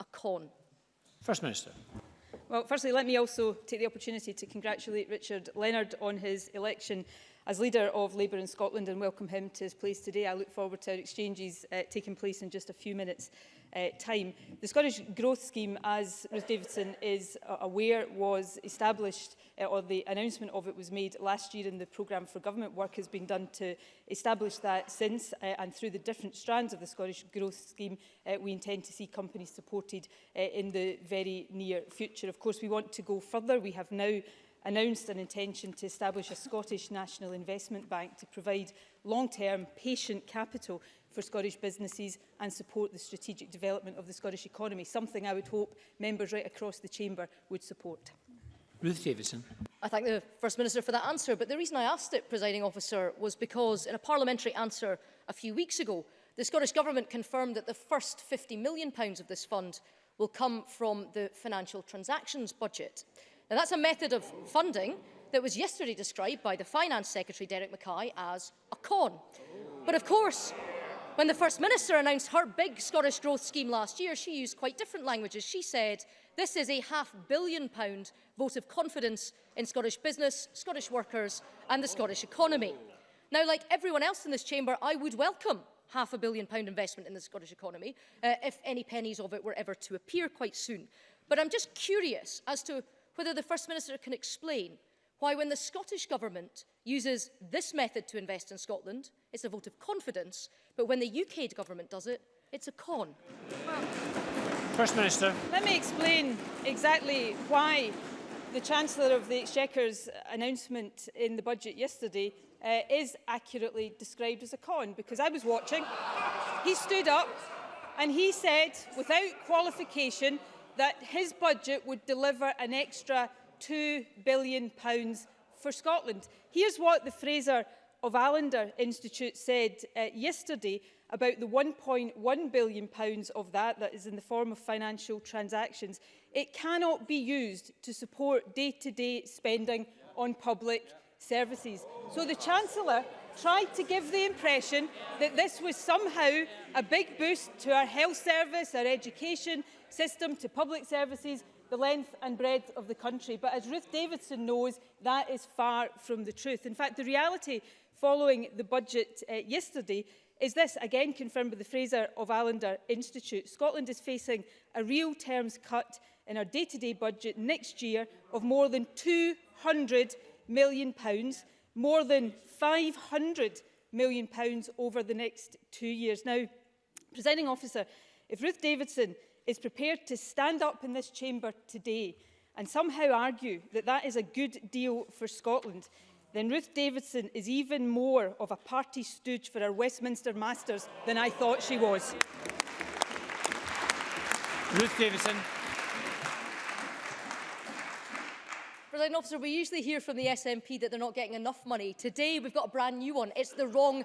a con? First Minister. Well, firstly, let me also take the opportunity to congratulate Richard Leonard on his election as leader of Labour in Scotland and welcome him to his place today. I look forward to our exchanges uh, taking place in just a few minutes uh, time. The Scottish Growth Scheme, as Ruth Davidson is aware, was established, uh, or the announcement of it was made last year, and the programme for government work has been done to establish that since, uh, and through the different strands of the Scottish Growth Scheme, uh, we intend to see companies supported uh, in the very near future. Of course, we want to go further. We have now announced an intention to establish a Scottish National Investment Bank to provide long-term patient capital for Scottish businesses and support the strategic development of the Scottish economy, something I would hope members right across the chamber would support. Ruth Davidson. I thank the First Minister for that answer, but the reason I asked it, presiding officer, was because in a parliamentary answer a few weeks ago, the Scottish Government confirmed that the first £50 million of this fund will come from the financial transactions budget. Now, that's a method of funding that was yesterday described by the Finance Secretary, Derek Mackay, as a con. But of course, When the First Minister announced her big Scottish growth scheme last year, she used quite different languages. She said, this is a half billion pound vote of confidence in Scottish business, Scottish workers and the Scottish economy. Now, like everyone else in this chamber, I would welcome half a billion pound investment in the Scottish economy, uh, if any pennies of it were ever to appear quite soon. But I'm just curious as to whether the First Minister can explain why when the Scottish Government uses this method to invest in Scotland, it's a vote of confidence, but when the UK government does it, it's a con. Well, First Minister. Let me explain exactly why the Chancellor of the Exchequer's announcement in the budget yesterday uh, is accurately described as a con, because I was watching. He stood up and he said, without qualification, that his budget would deliver an extra £2 billion for Scotland. Here's what the Fraser of Allender Institute said uh, yesterday about the 1.1 billion pounds of that that is in the form of financial transactions. It cannot be used to support day-to-day -day spending on public services. So the Chancellor tried to give the impression that this was somehow a big boost to our health service, our education system, to public services, the length and breadth of the country. But as Ruth Davidson knows, that is far from the truth. In fact, the reality following the budget uh, yesterday is this, again confirmed by the Fraser of Allender Institute. Scotland is facing a real terms cut in our day-to-day -day budget next year of more than £200 million, pounds, more than £500 million pounds over the next two years. Now, presenting officer, if Ruth Davidson is prepared to stand up in this chamber today and somehow argue that that is a good deal for Scotland, then Ruth Davidson is even more of a party stooge for our Westminster masters than I thought she was. Ruth Davidson. President officer, we usually hear from the SNP that they're not getting enough money. Today, we've got a brand new one. It's the wrong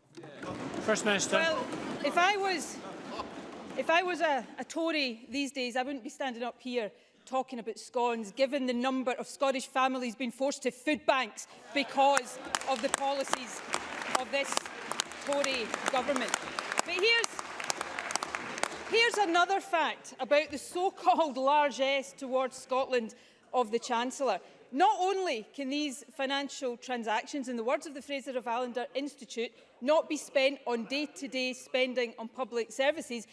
First Minister. Well, if I was If I was a, a Tory these days, I wouldn't be standing up here talking about scones, given the number of Scottish families being forced to food banks because of the policies of this Tory government. But here's, here's another fact about the so-called largesse towards Scotland of the Chancellor. Not only can these financial transactions, in the words of the Fraser of Allender Institute, not be spent on day-to-day -day spending on public services,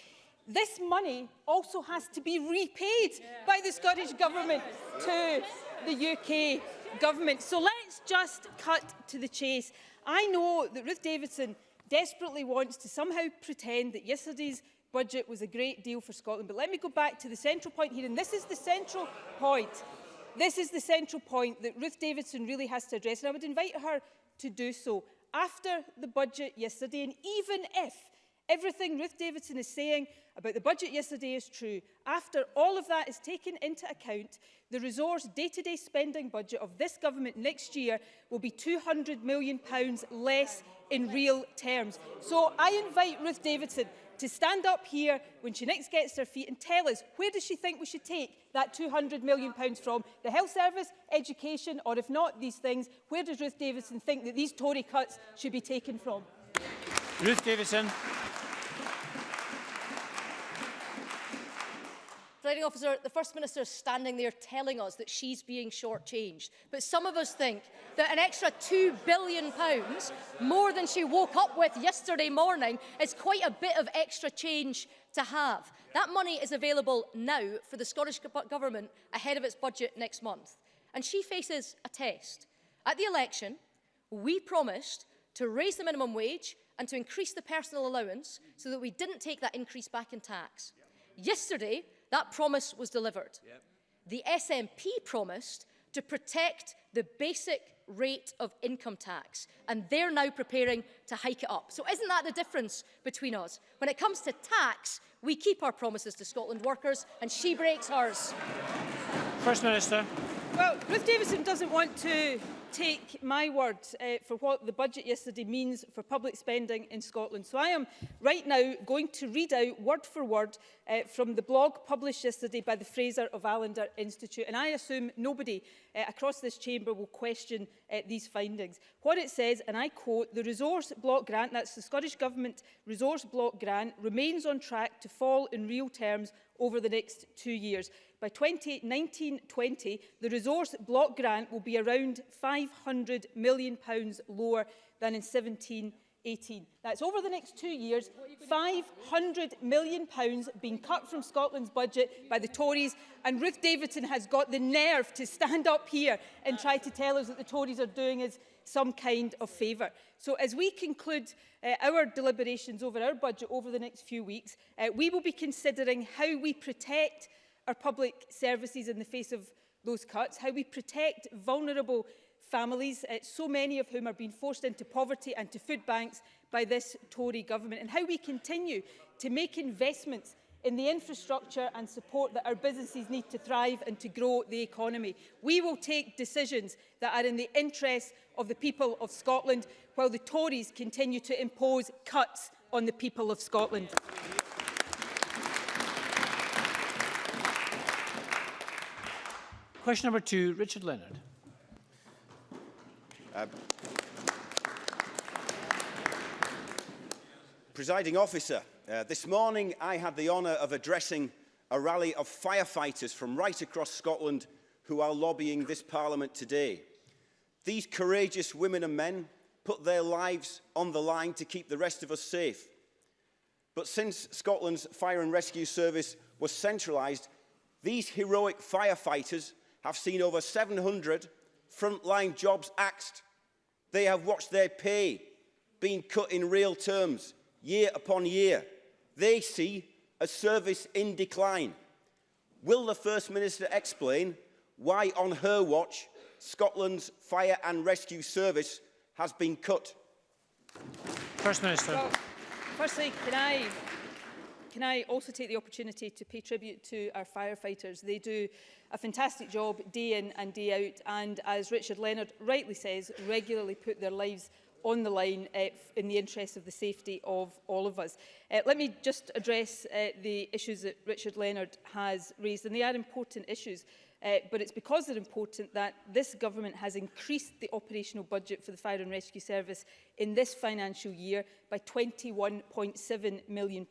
this money also has to be repaid yeah. by the Scottish Government to the UK Government. So let's just cut to the chase. I know that Ruth Davidson desperately wants to somehow pretend that yesterday's budget was a great deal for Scotland. But let me go back to the central point here, and this is the central point. This is the central point that Ruth Davidson really has to address, and I would invite her to do so. After the budget yesterday, and even if Everything Ruth Davidson is saying about the budget yesterday is true. After all of that is taken into account, the resource day-to-day -day spending budget of this government next year will be £200 million less in real terms. So I invite Ruth Davidson to stand up here when she next gets her feet and tell us where does she think we should take that £200 million from? The health service, education, or if not these things, where does Ruth Davidson think that these Tory cuts should be taken from? Ruth Davidson. Presiding officer, the First Minister is standing there telling us that she's being shortchanged. But some of us think that an extra £2 billion, pounds, more than she woke up with yesterday morning, is quite a bit of extra change to have. That money is available now for the Scottish Government ahead of its budget next month. And she faces a test. At the election, we promised to raise the minimum wage and to increase the personal allowance so that we didn't take that increase back in tax. Yesterday, That promise was delivered. Yep. The SNP promised to protect the basic rate of income tax, and they're now preparing to hike it up. So isn't that the difference between us? When it comes to tax, we keep our promises to Scotland workers, and she breaks hers. First Minister. Well, Ruth Davidson doesn't want to take my word uh, for what the budget yesterday means for public spending in Scotland. So I am right now going to read out word for word uh, from the blog published yesterday by the Fraser of Allender Institute. And I assume nobody uh, across this chamber will question uh, these findings. What it says, and I quote, the resource block grant, that's the Scottish Government resource block grant, remains on track to fall in real terms over the next two years. By 2019-20, the resource block grant will be around £500 million pounds lower than in 17 18. That's over the next two years, £500 million pounds being cut from Scotland's budget by the Tories. And Ruth Davidson has got the nerve to stand up here and try to tell us that the Tories are doing is some kind of favour. So as we conclude uh, our deliberations over our budget over the next few weeks, uh, we will be considering how we protect our public services in the face of those cuts, how we protect vulnerable families, uh, so many of whom are being forced into poverty and to food banks by this Tory government, and how we continue to make investments in the infrastructure and support that our businesses need to thrive and to grow the economy. We will take decisions that are in the interests of the people of Scotland while the Tories continue to impose cuts on the people of Scotland. Question number two, Richard Leonard. Uh, presiding officer, Uh, this morning, I had the honour of addressing a rally of firefighters from right across Scotland who are lobbying this Parliament today. These courageous women and men put their lives on the line to keep the rest of us safe. But since Scotland's Fire and Rescue Service was centralised, these heroic firefighters have seen over 700 frontline jobs axed. They have watched their pay being cut in real terms, year upon year they see a service in decline. Will the First Minister explain why on her watch Scotland's fire and rescue service has been cut? First Minister. Well, firstly, can I can I also take the opportunity to pay tribute to our firefighters. They do a fantastic job day in and day out and, as Richard Leonard rightly says, regularly put their lives on the line uh, in the interest of the safety of all of us. Uh, let me just address uh, the issues that Richard Leonard has raised, and they are important issues, uh, but it's because they're important that this government has increased the operational budget for the Fire and Rescue Service in this financial year by £21.7 million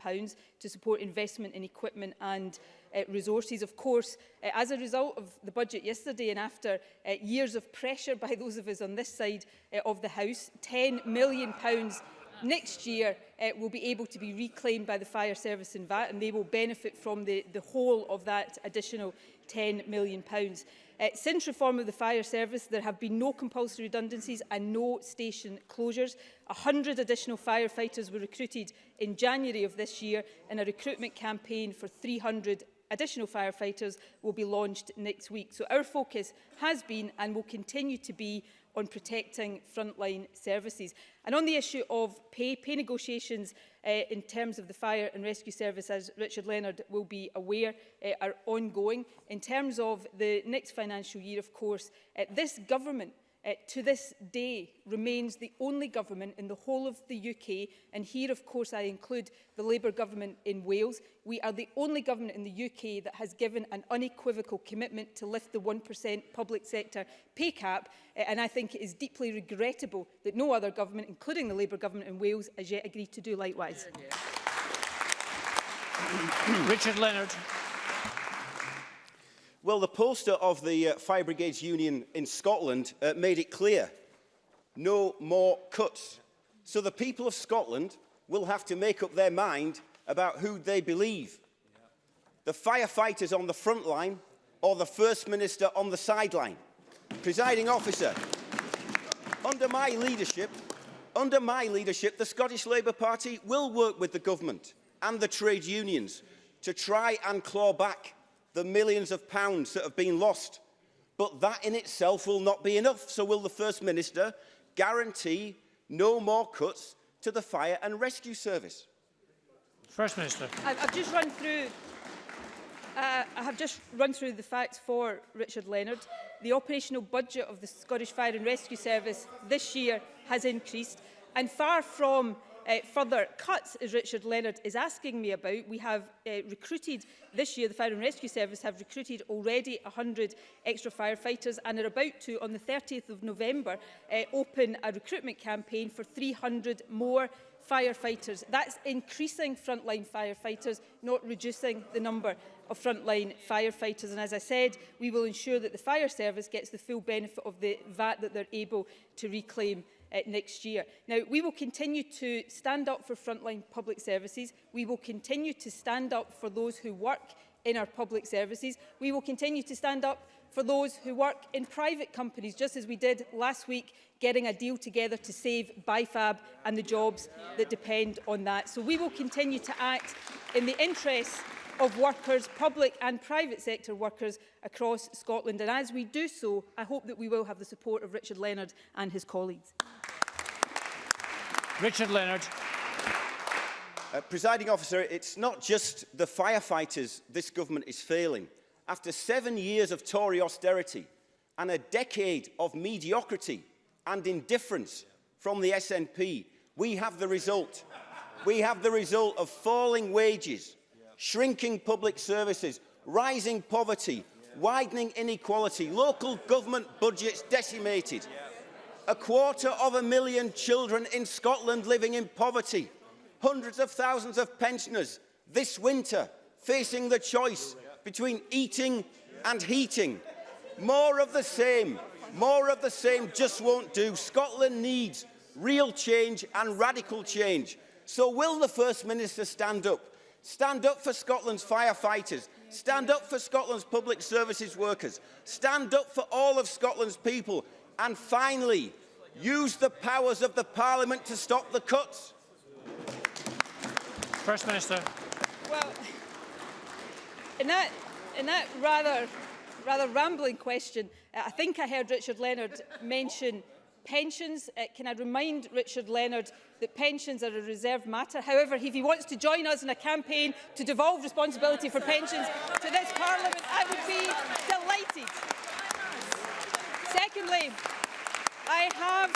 to support investment in equipment and uh, resources. Of course, uh, as a result of the budget yesterday and after uh, years of pressure by those of us on this side uh, of the House, £10 million pounds next year uh, will be able to be reclaimed by the fire service and VAT and they will benefit from the, the whole of that additional £10 million. Pounds. Uh, since reform of the fire service, there have been no compulsory redundancies and no station closures. 100 additional firefighters were recruited in January of this year in a recruitment campaign for 300 additional firefighters will be launched next week. So our focus has been and will continue to be on protecting frontline services. And on the issue of pay, pay negotiations uh, in terms of the fire and rescue service, as Richard Leonard will be aware, uh, are ongoing. In terms of the next financial year, of course, uh, this government uh, to this day remains the only government in the whole of the UK, and here of course I include the Labour government in Wales, we are the only government in the UK that has given an unequivocal commitment to lift the 1% public sector pay cap, uh, and I think it is deeply regrettable that no other government, including the Labour government in Wales, has yet agreed to do likewise. Yeah, yeah. Richard Leonard. Well, the poster of the uh, Fire Brigades Union in Scotland uh, made it clear, no more cuts. So the people of Scotland will have to make up their mind about who they believe. The firefighters on the front line or the First Minister on the sideline. Presiding officer, under my leadership, under my leadership, the Scottish Labour Party will work with the government and the trade unions to try and claw back the millions of pounds that have been lost. But that in itself will not be enough. So will the First Minister guarantee no more cuts to the Fire and Rescue Service? First Minister. I've just run through Uh, I have just run through the facts for Richard Leonard. The operational budget of the Scottish Fire and Rescue Service this year has increased and far from Uh, further cuts, as Richard Leonard is asking me about, we have uh, recruited this year, the Fire and Rescue Service have recruited already 100 extra firefighters and are about to, on the 30th of November, uh, open a recruitment campaign for 300 more firefighters. That's increasing frontline firefighters, not reducing the number of frontline firefighters. And as I said, we will ensure that the fire service gets the full benefit of the VAT that they're able to reclaim uh, next year. Now, we will continue to stand up for frontline public services. We will continue to stand up for those who work in our public services. We will continue to stand up for those who work in private companies, just as we did last week, getting a deal together to save BIFAB and the jobs that depend on that. So we will continue to act in the interests of workers, public and private sector workers across Scotland. And as we do so, I hope that we will have the support of Richard Leonard and his colleagues. Richard Leonard. Uh, presiding officer, it's not just the firefighters this government is failing. After seven years of Tory austerity and a decade of mediocrity and indifference from the SNP, we have the result. We have the result of falling wages, shrinking public services, rising poverty, widening inequality, local government budgets decimated. a quarter of a million children in Scotland living in poverty, hundreds of thousands of pensioners this winter facing the choice between eating and heating. More of the same, more of the same just won't do. Scotland needs real change and radical change. So will the First Minister stand up? Stand up for Scotland's firefighters. Stand up for Scotland's public services workers. Stand up for all of Scotland's people And finally, use the powers of the Parliament to stop the cuts. First Minister. Well, in that, in that rather, rather rambling question, uh, I think I heard Richard Leonard mention pensions. Uh, can I remind Richard Leonard that pensions are a reserved matter? However, if he wants to join us in a campaign to devolve responsibility for pensions to this Parliament, I would be delighted. Secondly, I have,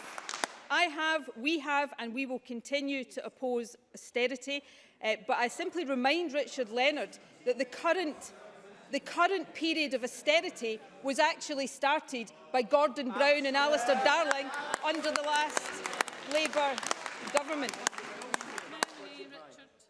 I have, we have and we will continue to oppose austerity, uh, but I simply remind Richard Leonard that the current the current period of austerity was actually started by Gordon Brown and Alistair Darling under the last Labour government.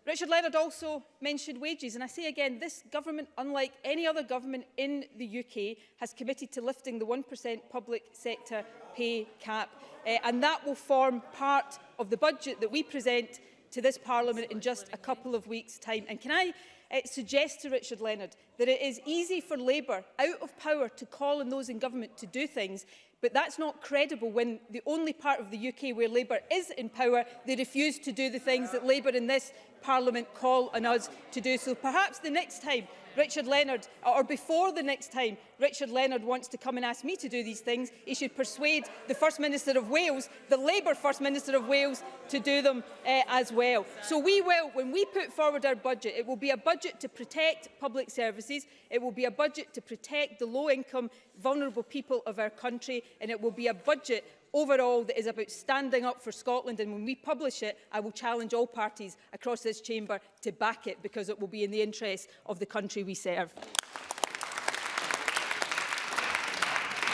Richard Leonard also mentioned wages, and I say again, this government, unlike any other government in the UK, has committed to lifting the 1% public sector pay cap, uh, and that will form part of the budget that we present to this Parliament in just a couple of weeks' time. And can I uh, suggest to Richard Leonard that it is easy for Labour, out of power, to call on those in government to do things, but that's not credible when the only part of the UK where Labour is in power, they refuse to do the things that Labour in this Parliament call on us to do so. Perhaps the next time Richard Leonard, or before the next time Richard Leonard wants to come and ask me to do these things, he should persuade the First Minister of Wales, the Labour First Minister of Wales, to do them uh, as well. So we will, when we put forward our budget, it will be a budget to protect public services, it will be a budget to protect the low-income, vulnerable people of our country, and it will be a budget overall that is about standing up for Scotland. And when we publish it, I will challenge all parties across this chamber to back it because it will be in the interests of the country we serve.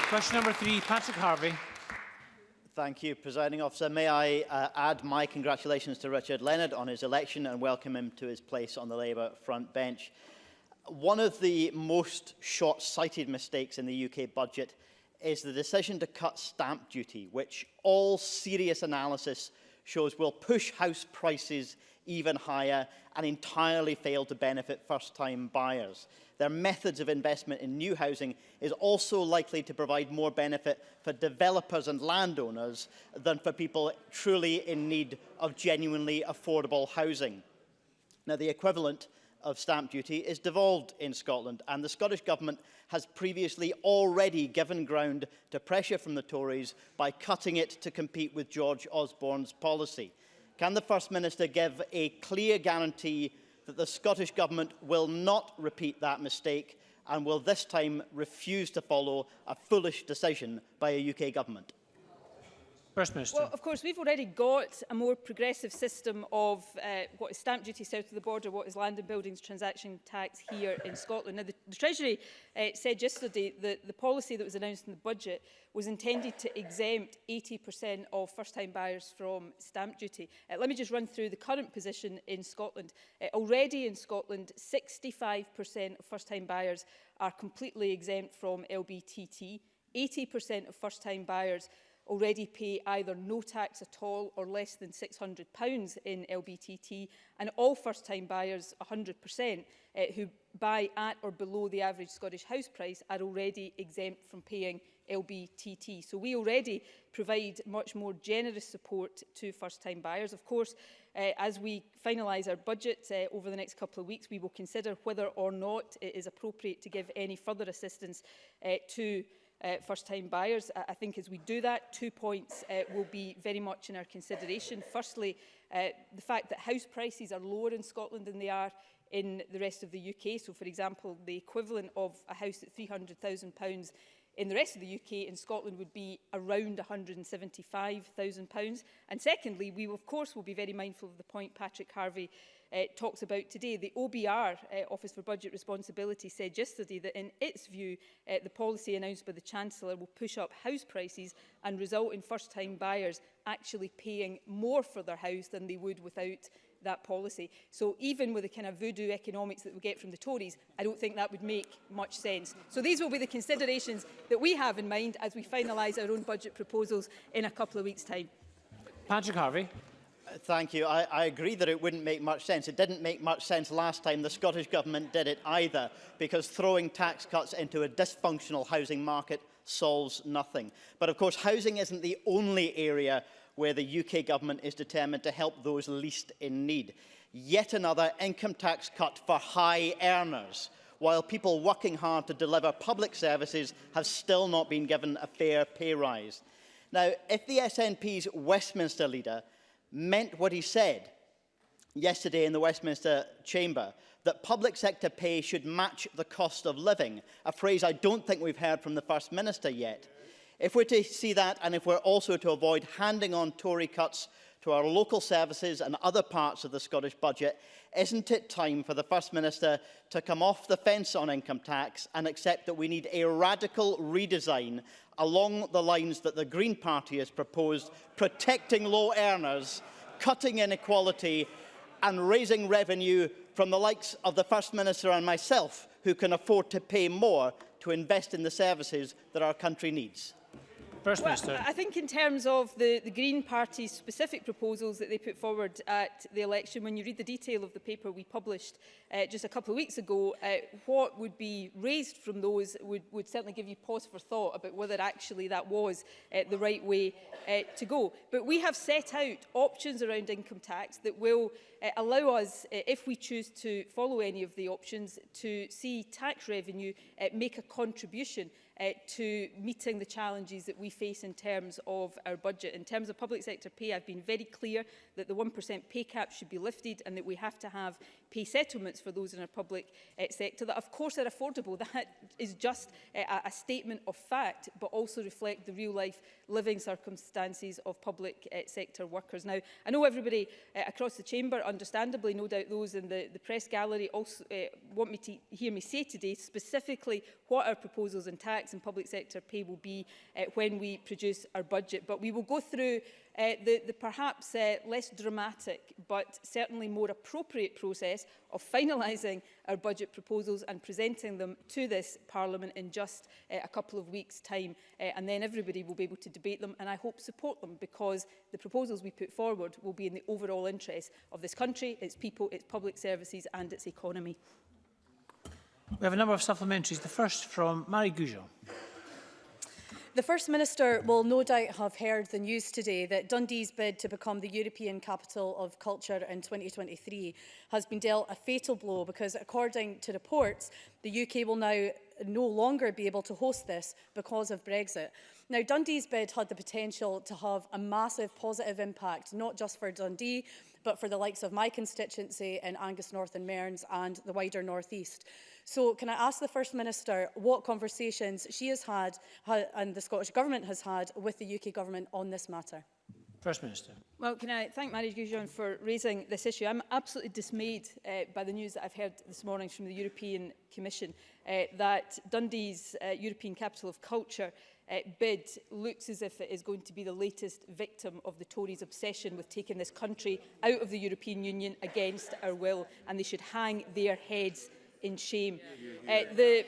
Question number three, Patrick Harvey. Thank you, Presiding Officer. May I uh, add my congratulations to Richard Leonard on his election and welcome him to his place on the Labour front bench. One of the most short-sighted mistakes in the UK budget is the decision to cut stamp duty, which all serious analysis shows will push house prices even higher and entirely fail to benefit first-time buyers. Their methods of investment in new housing is also likely to provide more benefit for developers and landowners than for people truly in need of genuinely affordable housing. Now, the equivalent of stamp duty is devolved in Scotland, and the Scottish Government has previously already given ground to pressure from the Tories by cutting it to compete with George Osborne's policy. Can the First Minister give a clear guarantee that the Scottish Government will not repeat that mistake and will this time refuse to follow a foolish decision by a UK Government? First Minister. Well, of course, we've already got a more progressive system of uh, what is stamp duty south of the border, what is land and buildings transaction tax here in Scotland. Now, the, the Treasury uh, said yesterday that the policy that was announced in the budget was intended to exempt 80% of first-time buyers from stamp duty. Uh, let me just run through the current position in Scotland. Uh, already in Scotland, 65% of first-time buyers are completely exempt from LBTT. 80% of first-time buyers already pay either no tax at all or less than £600 in LBTT, and all first-time buyers, 100%, uh, eh, who buy at or below the average Scottish house price are already exempt from paying LBTT. So we already provide much more generous support to first-time buyers. Of course, uh, as we finalise our budget uh, eh, over the next couple of weeks, we will consider whether or not it is appropriate to give any further assistance uh, to uh, first-time buyers. I, I think as we do that, two points uh, will be very much in our consideration. Firstly, uh, the fact that house prices are lower in Scotland than they are in the rest of the UK. So, for example, the equivalent of a house at £300,000 in the rest of the UK in Scotland would be around £175,000. And secondly, we of course will be very mindful of the point Patrick Harvey uh, talks about today. The OBR, uh, Office for Budget Responsibility, said yesterday that in its view, uh, the policy announced by the Chancellor will push up house prices and result in first-time buyers actually paying more for their house than they would without that policy. So even with the kind of voodoo economics that we get from the Tories, I don't think that would make much sense. So these will be the considerations that we have in mind as we finalise our own budget proposals in a couple of weeks' time. Patrick Harvey. thank you. I, I agree that it wouldn't make much sense. It didn't make much sense last time the Scottish Government did it either, because throwing tax cuts into a dysfunctional housing market solves nothing. But of course, housing isn't the only area where the UK government is determined to help those least in need. Yet another income tax cut for high earners, while people working hard to deliver public services have still not been given a fair pay rise. Now, if the SNP's Westminster leader meant what he said yesterday in the Westminster Chamber, that public sector pay should match the cost of living, a phrase I don't think we've heard from the First Minister yet. If we're to see that and if we're also to avoid handing on Tory cuts to our local services and other parts of the Scottish budget, isn't it time for the First Minister to come off the fence on income tax and accept that we need a radical redesign along the lines that the Green Party has proposed, protecting low earners, cutting inequality and raising revenue from the likes of the First Minister and myself who can afford to pay more to invest in the services that our country needs. First well, Minister. I think in terms of the, the Green Party's specific proposals that they put forward at the election, when you read the detail of the paper we published uh, just a couple of weeks ago, uh, what would be raised from those would, would certainly give you pause for thought about whether actually that was uh, the right way uh, to go. But we have set out options around income tax that will uh, allow us, uh, if we choose to follow any of the options, to see tax revenue uh, make a contribution uh, to meeting the challenges that we face in terms of our budget. In terms of public sector pay, I've been very clear that the 1% pay cap should be lifted and that we have to have pay settlements for those in our public uh, sector that of course are affordable. That is just uh, a statement of fact but also reflect the real life living circumstances of public uh, sector workers. Now I know everybody uh, across the chamber understandably no doubt those in the, the press gallery also uh, want me to hear me say today specifically what our proposals in tax and public sector pay will be uh, when we produce our budget but we will go through uh, the, the perhaps uh, less dramatic but certainly more appropriate process of finalising our budget proposals and presenting them to this Parliament in just uh, a couple of weeks' time. Uh, and then everybody will be able to debate them and I hope support them because the proposals we put forward will be in the overall interest of this country, its people, its public services and its economy. We have a number of supplementaries. The first from Marie Goujon. The First Minister will no doubt have heard the news today that Dundee's bid to become the European Capital of Culture in 2023 has been dealt a fatal blow because, according to reports, the UK will now no longer be able to host this because of Brexit. Now, Dundee's bid had the potential to have a massive positive impact, not just for Dundee, but for the likes of my constituency in Angus North and Mearns and the wider North East. So can I ask the First Minister what conversations she has had ha, and the Scottish Government has had with the UK Government on this matter? First Minister. Well, can I thank Marie Goujon for raising this issue. I'm absolutely dismayed uh, by the news that I've heard this morning from the European Commission uh, that Dundee's uh, European Capital of Culture uh, bid looks as if it is going to be the latest victim of the Tories' obsession with taking this country out of the European Union against our will, and they should hang their heads in shame. Uh, the,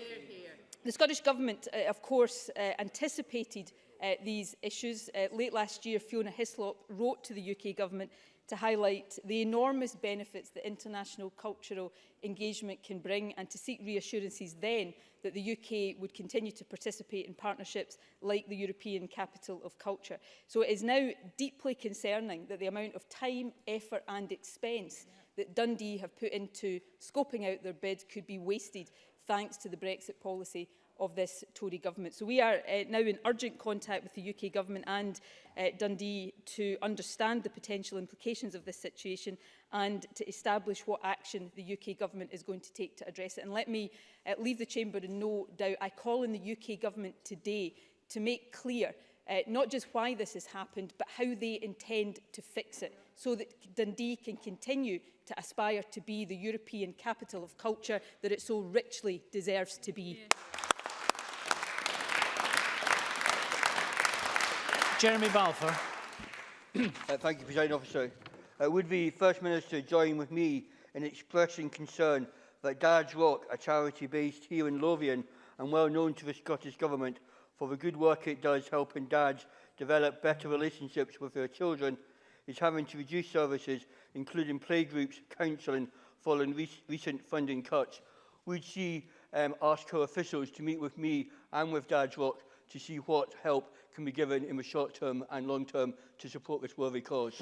the Scottish Government, uh, of course, uh, anticipated uh, these issues. Uh, late last year, Fiona Hislop wrote to the UK government to highlight the enormous benefits that international cultural engagement can bring and to seek reassurances then that the UK would continue to participate in partnerships like the European Capital of Culture. So it is now deeply concerning that the amount of time, effort and expense that Dundee have put into scoping out their bid could be wasted thanks to the Brexit policy of this Tory government. So we are uh, now in urgent contact with the UK government and uh, Dundee to understand the potential implications of this situation and to establish what action the UK government is going to take to address it. And let me uh, leave the chamber in no doubt. I call on the UK government today to make clear uh, not just why this has happened, but how they intend to fix it so that Dundee can continue to aspire to be the European capital of culture that it so richly deserves to be. Yeah. Jeremy Balfour. uh, thank you, President Officer. Uh, would the First Minister join with me in expressing concern that Dad's Rock, a charity based here in Lothian and well known to the Scottish Government for the good work it does helping dads develop better relationships with their children, is having to reduce services, including playgroups, counselling, following re recent funding cuts. Would she um, ask her officials to meet with me and with Dad's Rock to see what help can be given in the short term and long term to support this worthy cause?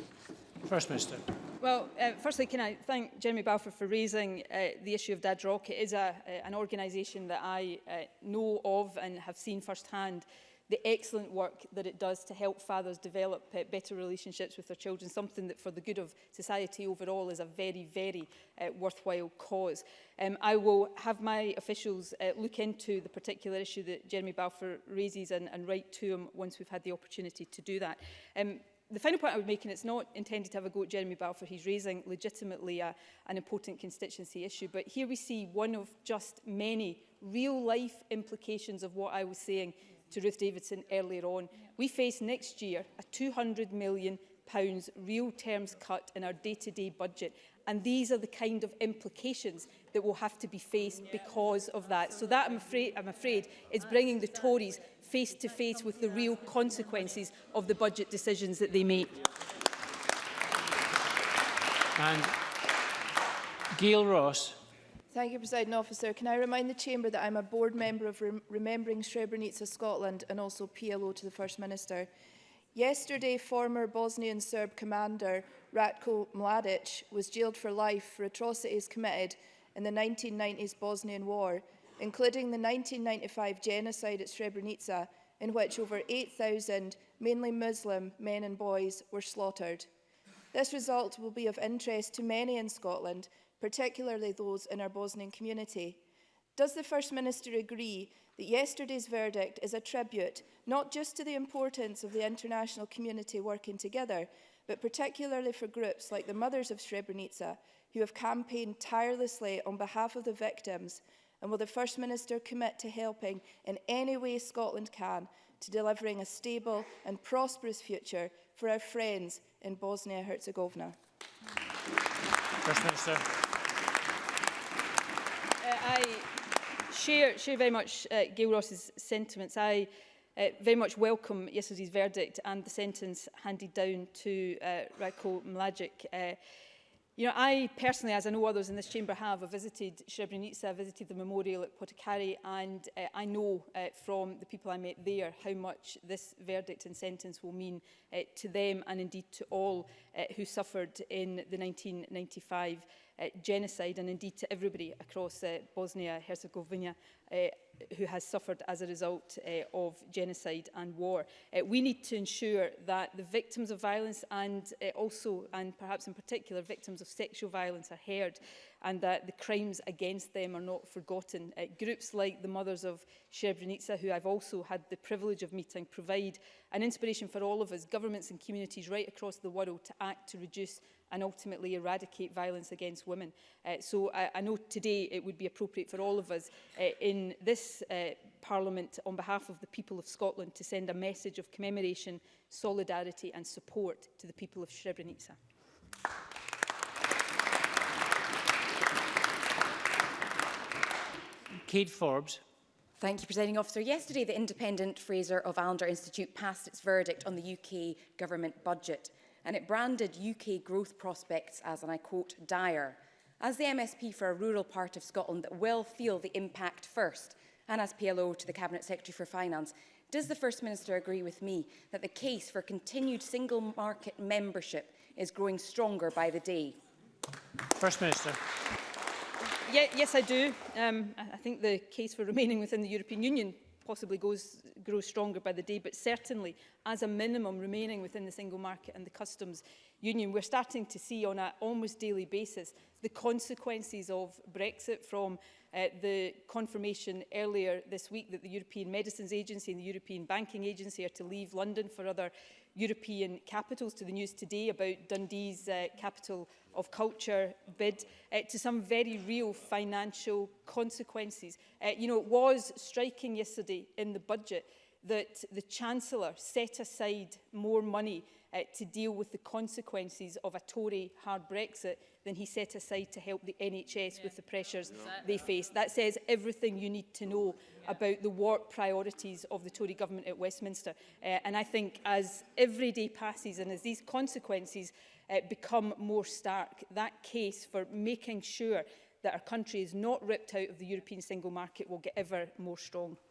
First Minister. Well, uh, firstly, can I thank Jeremy Balfour for raising uh, the issue of Dad Rock. It is a, uh, an organisation that I uh, know of and have seen firsthand the excellent work that it does to help fathers develop uh, better relationships with their children, something that for the good of society overall is a very, very uh, worthwhile cause. Um, I will have my officials uh, look into the particular issue that Jeremy Balfour raises and, and write to him once we've had the opportunity to do that. Um, the final point I would make, and it's not intended to have a go at Jeremy Balfour, he's raising legitimately a, an important constituency issue, but here we see one of just many real life implications of what I was saying to Ruth Davidson earlier on. We face next year a £200 million pounds real terms cut in our day-to-day -day budget. And these are the kind of implications that will have to be faced because of that. So that, I'm afraid, I'm afraid is bringing the Tories face to face with the real consequences of the budget decisions that they make. And Gail Ross Thank you, President Officer. Can I remind the Chamber that I'm a board member of Rem Remembering Srebrenica Scotland and also PLO to the First Minister. Yesterday, former Bosnian Serb commander Ratko Mladic was jailed for life for atrocities committed in the 1990s Bosnian War, including the 1995 genocide at Srebrenica, in which over 8,000, mainly Muslim, men and boys were slaughtered. This result will be of interest to many in Scotland particularly those in our Bosnian community. Does the First Minister agree that yesterday's verdict is a tribute not just to the importance of the international community working together, but particularly for groups like the Mothers of Srebrenica, who have campaigned tirelessly on behalf of the victims, and will the First Minister commit to helping in any way Scotland can to delivering a stable and prosperous future for our friends in Bosnia-Herzegovina? First Minister. I share, share very much uh, Gail Ross's sentiments. I uh, very much welcome yesterday's verdict and the sentence handed down to uh, Radko Mladic. Uh, You know, I personally, as I know others in this chamber have, have visited Srebrenica, visited the memorial at Potokari, and uh, I know uh, from the people I met there how much this verdict and sentence will mean uh, to them and indeed to all uh, who suffered in the 1995 Eh, genocide and indeed to everybody across eh, Bosnia-Herzegovina uh, who has suffered as a result uh, of genocide and war. Uh, we need to ensure that the victims of violence and uh, also, and perhaps in particular, victims of sexual violence are heard and that the crimes against them are not forgotten. Uh, groups like the Mothers of Srebrenica, who I've also had the privilege of meeting, provide an inspiration for all of us, governments and communities right across the world to act to reduce and ultimately eradicate violence against women. Uh, so I, I know today it would be appropriate for all of us uh, in in this uh, Parliament on behalf of the people of Scotland to send a message of commemoration, solidarity and support to the people of Srebrenica. Kate Forbes. Thank you, Presiding Officer. Yesterday, the independent Fraser of Allender Institute passed its verdict on the UK government budget, and it branded UK growth prospects as, and I quote, dire as the MSP for a rural part of Scotland that will feel the impact first, and as PLO to the Cabinet Secretary for Finance, does the First Minister agree with me that the case for continued single market membership is growing stronger by the day? First Minister. Yeah, yes, I do. Um, I think the case for remaining within the European Union possibly goes, grows stronger by the day, but certainly as a minimum remaining within the single market and the customs union. We're starting to see on an almost daily basis the consequences of Brexit from uh, the confirmation earlier this week that the European Medicines Agency and the European Banking Agency are to leave London for other European capitals to the news today about Dundee's uh, capital of culture bid uh, to some very real financial consequences. Uh, you know, it was striking yesterday in the budget that the Chancellor set aside more money uh, to deal with the consequences of a Tory hard Brexit than he set aside to help the NHS yeah. with the pressures yeah. they face. That says everything you need to know yeah. about the work priorities of the Tory government at Westminster. Uh, and I think as every day passes and as these consequences uh, become more stark, that case for making sure that our country is not ripped out of the European single market will get ever more strong.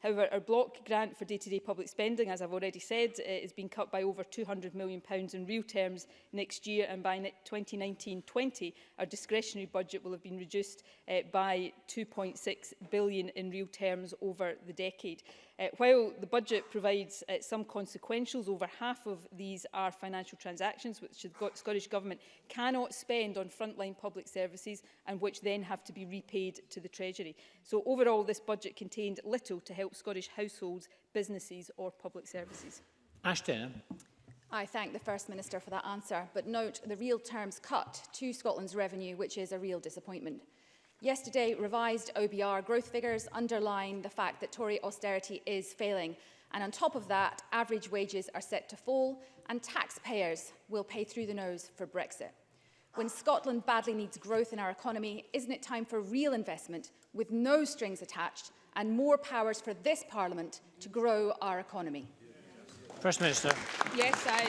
However, our block grant for day-to-day -day public spending, as I've already said, uh, is being cut by over £200 million in real terms next year, and by 2019-20, our discretionary budget will have been reduced uh, by £2.6 billion in real terms over the decade. Uh, while the budget provides uh, some consequentials, over half of these are financial transactions which the Scottish Government cannot spend on frontline public services and which then have to be repaid to the Treasury. So overall, this budget contained little to help help Scottish households, businesses or public services? Ashton. I thank the First Minister for that answer, but note the real terms cut to Scotland's revenue, which is a real disappointment. Yesterday, revised OBR growth figures underline the fact that Tory austerity is failing. And on top of that, average wages are set to fall and taxpayers will pay through the nose for Brexit. When Scotland badly needs growth in our economy, isn't it time for real investment with no strings attached and more powers for this Parliament to grow our economy. First Minister. Yes, I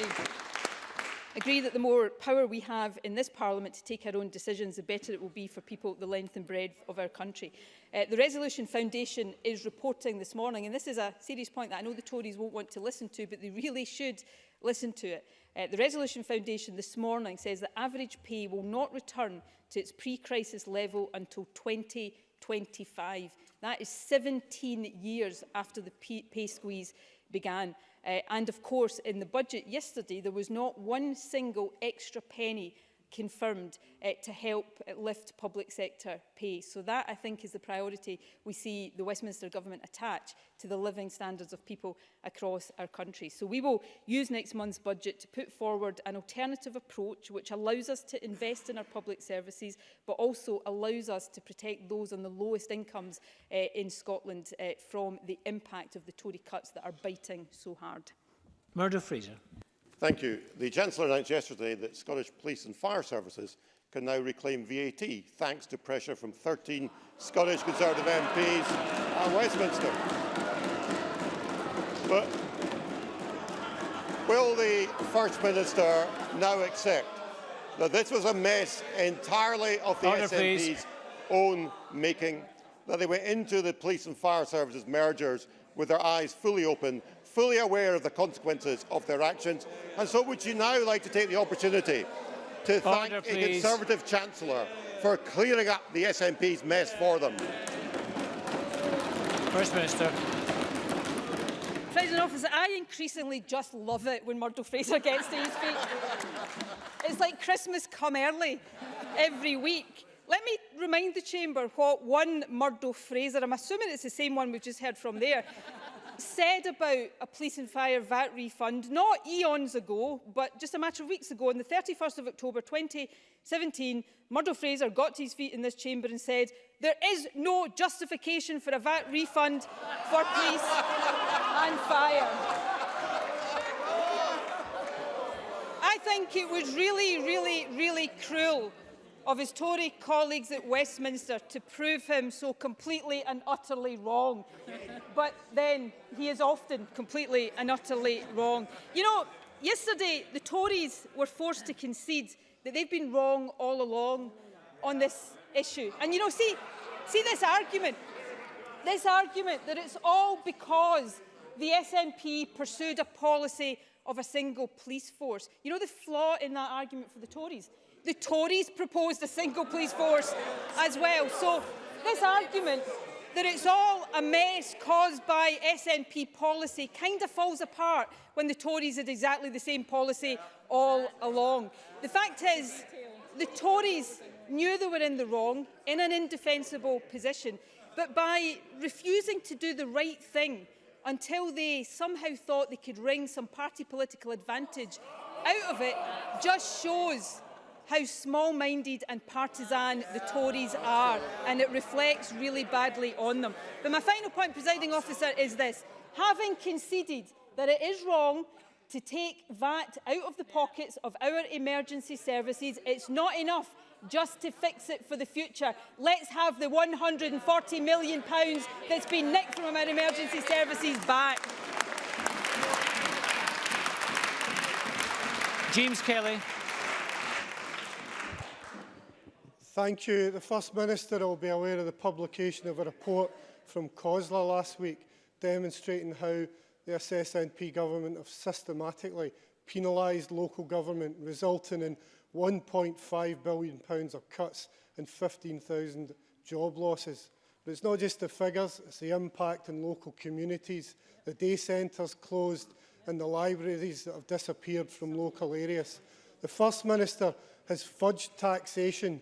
agree that the more power we have in this Parliament to take our own decisions, the better it will be for people the length and breadth of our country. Uh, the Resolution Foundation is reporting this morning, and this is a serious point that I know the Tories won't want to listen to, but they really should listen to it. Uh, the Resolution Foundation this morning says that average pay will not return to its pre-crisis level until 2025. That is 17 years after the pay squeeze began. Uh, and of course, in the budget yesterday, there was not one single extra penny confirmed uh, to help eh, lift public sector pay. So that, I think, is the priority we see the Westminster Government attach to the living standards of people across our country. So we will use next month's budget to put forward an alternative approach which allows us to invest in our public services but also allows us to protect those on the lowest incomes uh, in Scotland uh, from the impact of the Tory cuts that are biting so hard. Murdo Fraser. Thank you. The Chancellor announced yesterday that Scottish police and fire services can now reclaim VAT, thanks to pressure from 13 Scottish Conservative MPs at Westminster. But will the First Minister now accept that this was a mess entirely of the Order, SNP's please. own making, that they went into the police and fire services mergers with their eyes fully open fully aware of the consequences of their actions. And so would you now like to take the opportunity to thank the Conservative Chancellor for clearing up the SNP's mess for them? First Minister. President Officer, I increasingly just love it when Murdo Fraser gets to his feet. it's like Christmas come early every week. Let me remind the Chamber what one Murdo Fraser, I'm assuming it's the same one we've just heard from there, said about a police and fire VAT refund not eons ago, but just a matter of weeks ago, on the 31st of October 2017, Murdo Fraser got to his feet in this chamber and said, there is no justification for a VAT refund for police and fire. I think it was really, really, really cruel of his Tory colleagues at Westminster to prove him so completely and utterly wrong. but then he is often completely and utterly wrong. You know, yesterday the Tories were forced to concede that they've been wrong all along on this issue. And you know, see, see this argument, this argument that it's all because the SNP pursued a policy of a single police force. You know the flaw in that argument for the Tories? The Tories proposed a single police force as well. So this argument that it's all a mess caused by SNP policy kind of falls apart when the Tories had exactly the same policy all along. The fact is, the Tories knew they were in the wrong, in an indefensible position, but by refusing to do the right thing until they somehow thought they could wring some party political advantage out of it just shows how small-minded and partisan the Tories are, and it reflects really badly on them. But my final point, presiding officer, is this. Having conceded that it is wrong to take VAT out of the pockets of our emergency services, it's not enough just to fix it for the future. Let's have the £140 million pounds that's been nicked from our emergency services back. James Kelly. Thank you. The First Minister will be aware of the publication of a report from COSLA last week demonstrating how the SSNP government have systematically penalised local government, resulting in £1.5 billion pounds of cuts and 15,000 job losses. But it's not just the figures, it's the impact in local communities, the day centres closed and the libraries that have disappeared from local areas. The First Minister has fudged taxation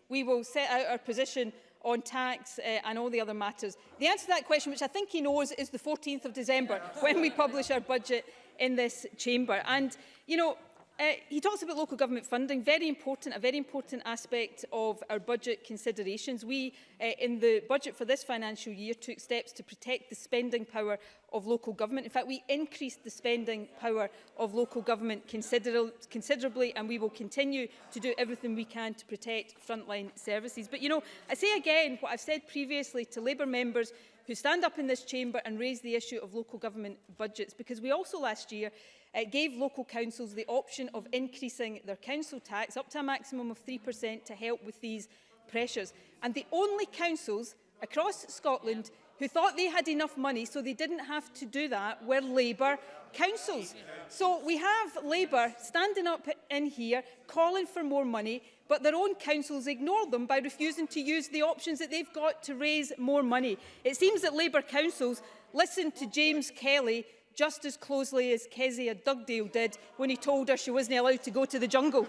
we will set out our position on tax uh, and all the other matters? The answer to that question, which I think he knows, is the 14th of December when we publish our budget in this chamber. And, you know, Uh, he talks about local government funding, very important, a very important aspect of our budget considerations. We, uh, in the budget for this financial year, took steps to protect the spending power of local government. In fact, we increased the spending power of local government consider considerably, and we will continue to do everything we can to protect frontline services. But, you know, I say again what I've said previously to Labour members who stand up in this chamber and raise the issue of local government budgets, because we also last year It gave local councils the option of increasing their council tax up to a maximum of 3% to help with these pressures. And the only councils across Scotland who thought they had enough money so they didn't have to do that were Labour councils. So we have Labour standing up in here calling for more money but their own councils ignore them by refusing to use the options that they've got to raise more money. It seems that Labour councils listened to James Kelly just as closely as Kezia Dugdale did when he told her she wasn't allowed to go to the jungle.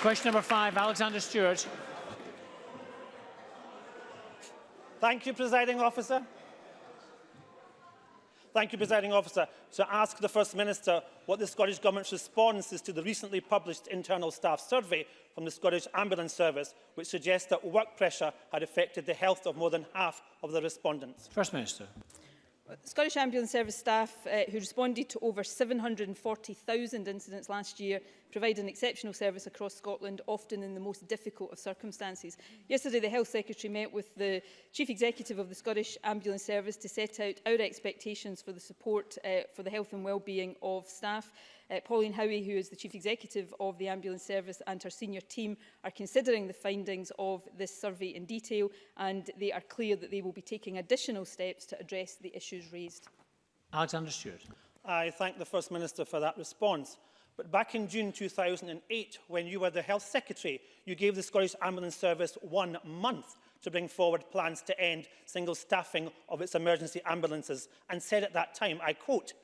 Question number five, Alexander Stewart. Thank you, presiding officer. Thank you, presiding officer, to ask the First Minister what the Scottish Government's response is to the recently published internal staff survey from the Scottish Ambulance Service, which suggests that work pressure had affected the health of more than half of the respondents. First Minister. Scottish Ambulance Service staff uh, who responded to over 740,000 incidents last year provide an exceptional service across Scotland, often in the most difficult of circumstances. Yesterday, the Health Secretary met with the Chief Executive of the Scottish Ambulance Service to set out our expectations for the support uh, for the health and well-being of staff. Uh, Pauline Howie, who is the Chief Executive of the Ambulance Service and her senior team are considering the findings of this survey in detail and they are clear that they will be taking additional steps to address the issues raised. Alexander Stewart. I thank the First Minister for that response. But back in June 2008, when you were the Health Secretary, you gave the Scottish Ambulance Service one month to bring forward plans to end single staffing of its emergency ambulances and said at that time, I quote,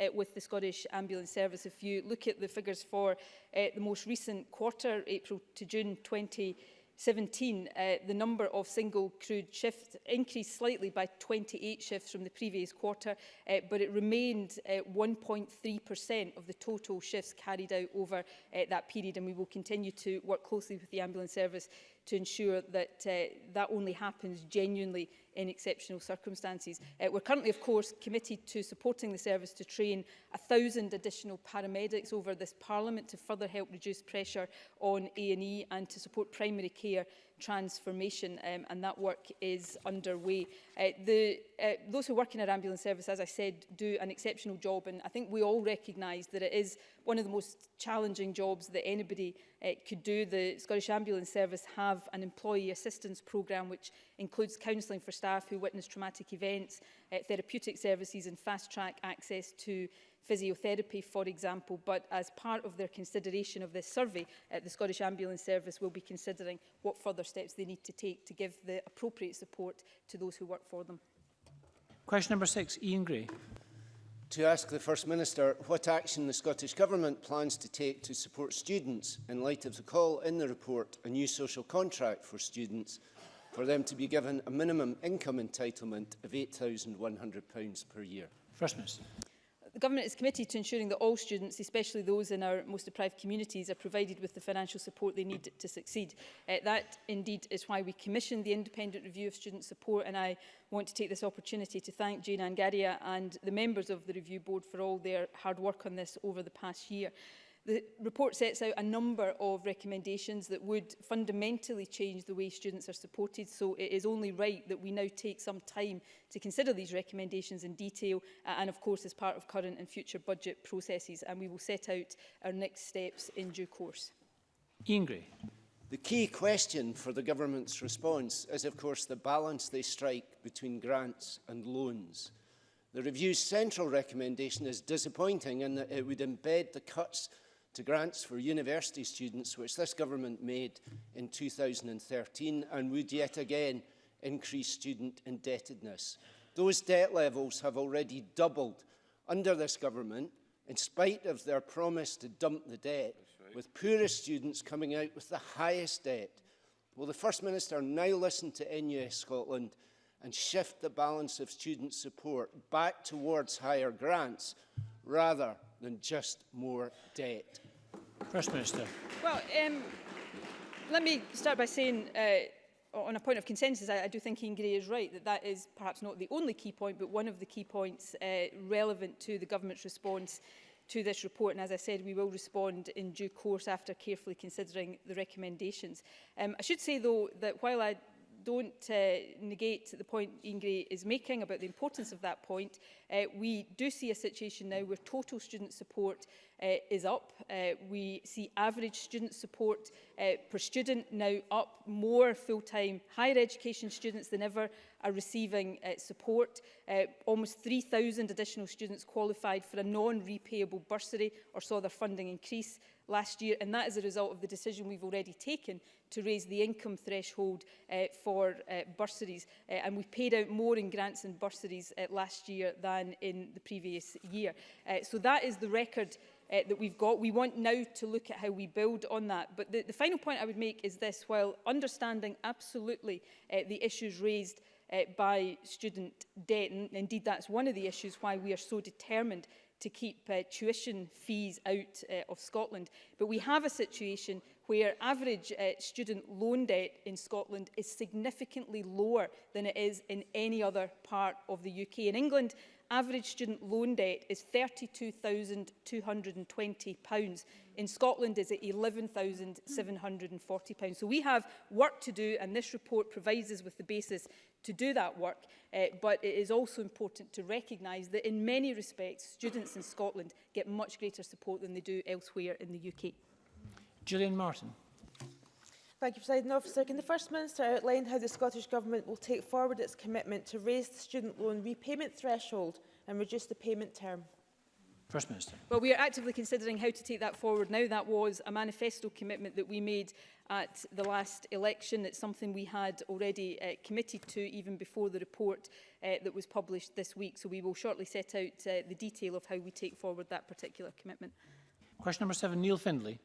uh, with the Scottish Ambulance Service. If you look at the figures for uh, the most recent quarter, April to June 2020, 17, uh, the number of single crewed shifts increased slightly by 28 shifts from the previous quarter, uh, but it remained 1.3% uh, of the total shifts carried out over uh, that period. And we will continue to work closely with the ambulance service to ensure that uh, that only happens genuinely in exceptional circumstances. Uh, we're currently, of course, committed to supporting the service to train 1,000 additional paramedics over this Parliament to further help reduce pressure on A&E and to support primary care transformation um, and that work is underway. Uh, the, uh, those who work in our ambulance service, as I said, do an exceptional job and I think we all recognise that it is one of the most challenging jobs that anybody uh, could do. The Scottish Ambulance Service have an employee assistance programme which includes counselling for staff who witness traumatic events, uh, therapeutic services and fast track access to physiotherapy, for example, but as part of their consideration of this survey, uh, the Scottish Ambulance Service will be considering what further steps they need to take to give the appropriate support to those who work for them. Question number six, Ian Gray. To ask the First Minister what action the Scottish Government plans to take to support students in light of the call in the report, a new social contract for students, for them to be given a minimum income entitlement of £8,100 per year. First Minister. The Government is committed to ensuring that all students, especially those in our most deprived communities, are provided with the financial support they need to succeed. Uh, that, indeed, is why we commissioned the independent review of student support, and I want to take this opportunity to thank Jane Angaria and the members of the review board for all their hard work on this over the past year. The report sets out a number of recommendations that would fundamentally change the way students are supported, so it is only right that we now take some time to consider these recommendations in detail uh, and, of course, as part of current and future budget processes, and we will set out our next steps in due course. Ian Gray. The key question for the government's response is, of course, the balance they strike between grants and loans. The review's central recommendation is disappointing in that it would embed the cuts to grants for university students, which this government made in 2013 and would yet again increase student indebtedness. Those debt levels have already doubled under this government, in spite of their promise to dump the debt, right. with poorest students coming out with the highest debt. Will the First Minister now listen to NUS Scotland and shift the balance of student support back towards higher grants rather than just more debt? First Minister. Well, um, let me start by saying uh, on a point of consensus, I, I do think Ian Gray is right that that is perhaps not the only key point, but one of the key points uh, relevant to the government's response to this report. And as I said, we will respond in due course after carefully considering the recommendations. Um, I should say, though, that while I don't uh, negate the point Ian Gray is making about the importance of that point. Uh, we do see a situation now where total student support uh, is up. Uh, we see average student support uh, per student now up. More full-time higher education students than ever are receiving uh, support. Uh, almost 3,000 additional students qualified for a non-repayable bursary or saw their funding increase last year, and that is a result of the decision we've already taken to raise the income threshold uh, for uh, bursaries. Uh, and we paid out more in grants and bursaries uh, last year than in the previous year. Uh, so that is the record uh, that we've got. We want now to look at how we build on that. But the, the final point I would make is this, while understanding absolutely uh, the issues raised uh, by student debt. And indeed, that's one of the issues why we are so determined to keep uh, tuition fees out uh, of Scotland. But we have a situation where average uh, student loan debt in Scotland is significantly lower than it is in any other part of the UK. In England, average student loan debt is £32,220. In Scotland is at £11,740. So we have work to do and this report provides us with the basis to do that work, uh, but it is also important to recognise that in many respects, students in Scotland get much greater support than they do elsewhere in the UK. Julian Martin. Thank you, President Officer. Can the First Minister outline how the Scottish Government will take forward its commitment to raise the student loan repayment threshold and reduce the payment term? First Minister. Well, we are actively considering how to take that forward now. That was a manifesto commitment that we made at the last election. It's something we had already uh, committed to even before the report uh, that was published this week. So we will shortly set out uh, the detail of how we take forward that particular commitment. Question number seven, Neil Findlay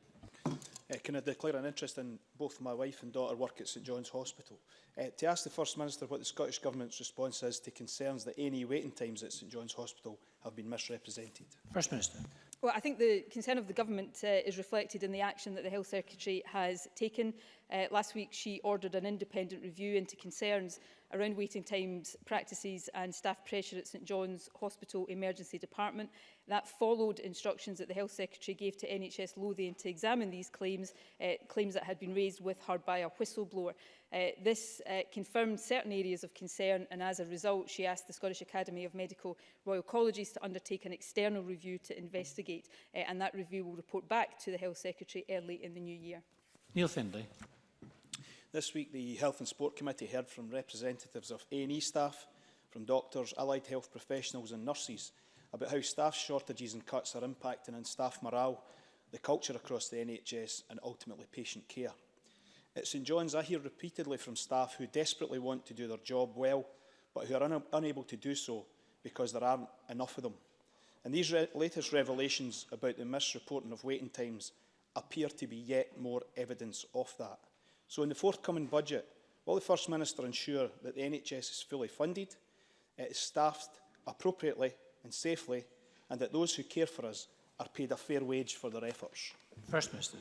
uh, can I declare an interest in both my wife and daughter work at St John's Hospital. Uh, to ask the First Minister what the Scottish Government's response is to concerns that any waiting times at St John's Hospital have been misrepresented. First Minister. Well, I think the concern of the government uh, is reflected in the action that the Health Secretary has taken. Uh, last week, she ordered an independent review into concerns around waiting times, practices and staff pressure at St John's Hospital Emergency Department. That followed instructions that the Health Secretary gave to NHS Lothian to examine these claims, uh, claims that had been raised with her by a whistleblower. Uh, this uh, confirmed certain areas of concern and as a result she asked the Scottish Academy of Medical Royal Colleges to undertake an external review to investigate uh, and that review will report back to the Health Secretary early in the new year. Neil Findlay. This week the Health and Sport Committee heard from representatives of A&E staff, from doctors, allied health professionals and nurses about how staff shortages and cuts are impacting on staff morale, the culture across the NHS and ultimately patient care. At St John's, I hear repeatedly from staff who desperately want to do their job well, but who are un unable to do so because there aren't enough of them. And these re latest revelations about the misreporting of waiting times appear to be yet more evidence of that. So in the forthcoming budget, will the First Minister ensure that the NHS is fully funded, it is staffed appropriately and safely, and that those who care for us are paid a fair wage for their efforts? First Minister.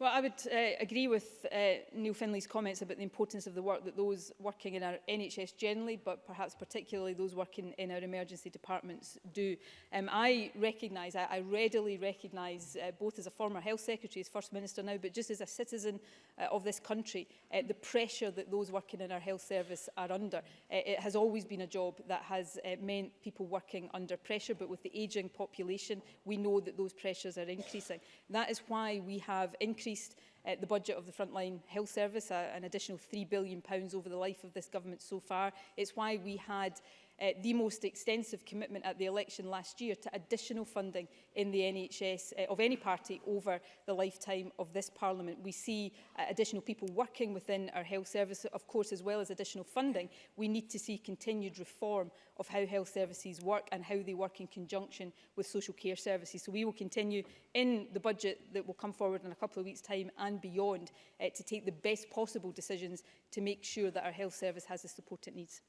Well, I would uh, agree with uh, Neil Finley's comments about the importance of the work that those working in our NHS generally, but perhaps particularly those working in our emergency departments do. Um, I recognise, I, I readily recognise, uh, both as a former health secretary, as First Minister now, but just as a citizen uh, of this country, uh, the pressure that those working in our health service are under. Uh, it has always been a job that has uh, meant people working under pressure, but with the ageing population, we know that those pressures are increasing. That is why we have increased increased uh, the budget of the frontline health service, uh, an additional £3 billion over the life of this government so far. It's why we had uh, the most extensive commitment at the election last year to additional funding in the NHS uh, of any party over the lifetime of this Parliament. We see uh, additional people working within our health service, of course, as well as additional funding. We need to see continued reform of how health services work and how they work in conjunction with social care services. So we will continue in the budget that will come forward in a couple of weeks' time and beyond uh, to take the best possible decisions to make sure that our health service has the support it needs.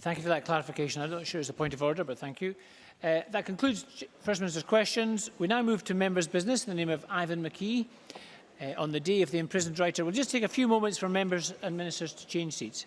Thank you for that clarification. I'm not sure it's a point of order, but thank you. Uh, that concludes First Minister's questions. We now move to members' business in the name of Ivan McKee uh, on the day of the imprisoned writer. We'll just take a few moments for members and ministers to change seats.